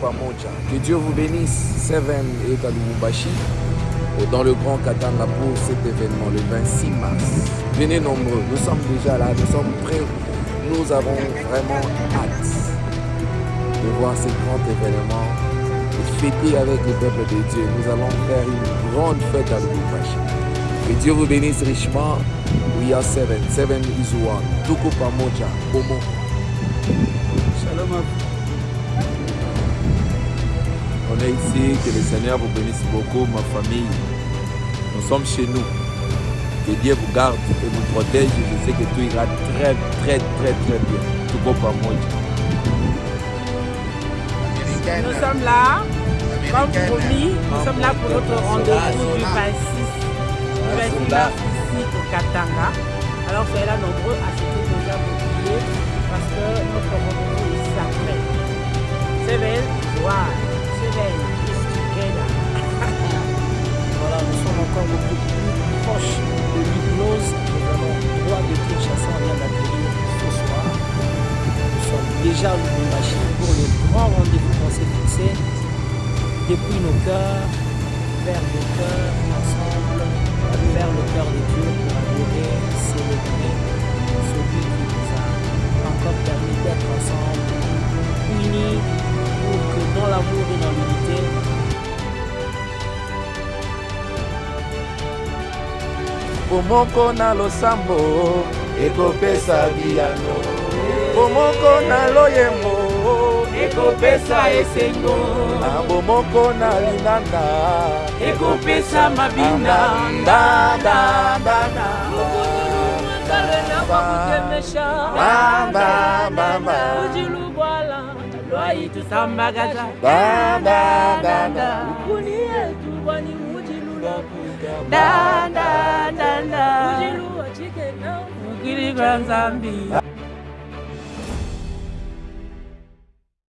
Que Dieu vous bénisse. Seven est à Lubumbashi, dans le Grand Katanga pour cet événement le 26 mars. Venez nombreux, nous sommes déjà là, nous sommes prêts. Nous avons vraiment hâte de voir ce grand événement et fêter avec le peuple de Dieu. Nous allons faire une grande fête à Lubumbashi. Que Dieu vous bénisse richement. We are seven. Seven is one. On est ici, que le Seigneur vous bénisse beaucoup, ma famille. Nous sommes chez nous. Que Dieu vous garde et vous protège. Je sais que tout ira très, très, très, très bien. Tout beau par moi. Nous sommes là, comme promis, nous sommes là pour notre rendez-vous du 26, du 26 mars ici au Katanga. Alors soyez là nombreux à acheter déjà vos billets parce que notre rendez-vous est sacré. Seven, wow, Voilà, nous sommes encore beaucoup plus proches de l'hypnose. Nous allons droit de Kinshasa, on vient d'accueillir ce soir. Nous sommes déjà au Lubumbashi pour le grand rendez-vous qu'on s'est fixé. Depuis nos cœurs, vers le cœur, ensemble, vers le cœur de Dieu Pomoko na losambo ekopesa biyano. Pomoko na loyembo ekopesa esengo. Na bomoko na linanda ekopesa mabina ujilubwala lwaitusambagaza ukuni yetu bwani Grand Zambia.